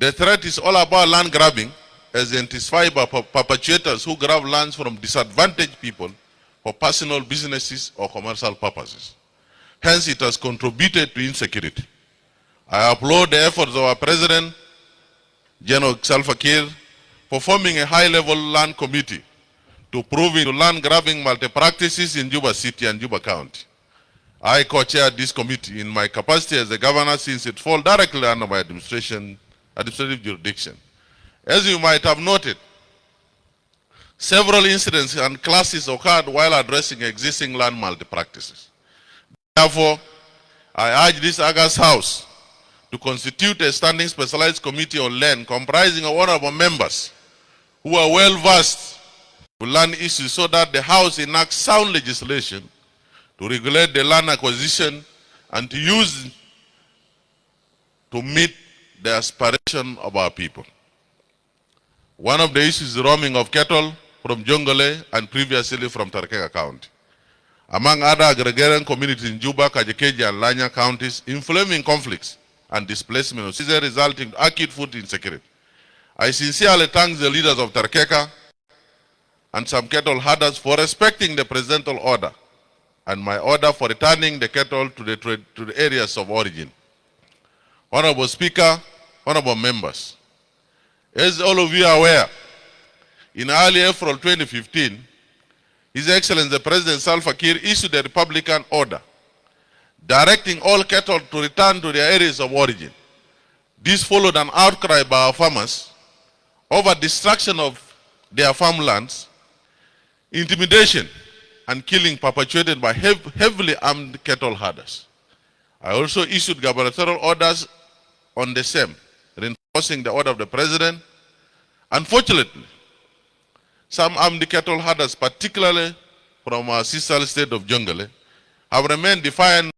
The threat is all about land grabbing as intensified by perpetrators who grab lands from disadvantaged people for personal businesses or commercial purposes. Hence, it has contributed to insecurity. I applaud the efforts of our President, General Salva Kiir, for forming a high-level land committee to prove into land grabbing malpractices in Juba City and Juba County. I co-chaired this committee in my capacity as the governor since it falls directly under my administration, administrative jurisdiction. As you might have noted, several incidents and classes occurred while addressing existing land malpractices. Therefore, I urge this August House to constitute a standing specialized committee on land comprising of honorable members who are well versed with land issues so that the House enacts sound legislation to regulate the land acquisition and to use to meet the aspiration of our people. One of the issues is the roaming of cattle from Jonglei and previously from Terekeka County. Among other agrarian communities in Juba, Kajo-Keji, and Lainya counties, inflaming conflicts and displacement of Caesar resulting in acute food insecurity. I sincerely thank the leaders of Terekeka and some cattle herders for respecting the presidential order and my order for returning the cattle to the, to the areas of origin. Honorable Speaker, honorable members, as all of you are aware, in early April 2015, His Excellency the President Salva Kiir issued a Republican order directing all cattle to return to their areas of origin. This followed an outcry by our farmers over destruction of their farmlands, intimidation, and killing perpetrated by heavily armed cattle herders. I also issued gubernatorial orders on the same, reinforcing the order of the president. Unfortunately, some armed cattle herders, particularly from our sister state of Jonglei, have remained defiant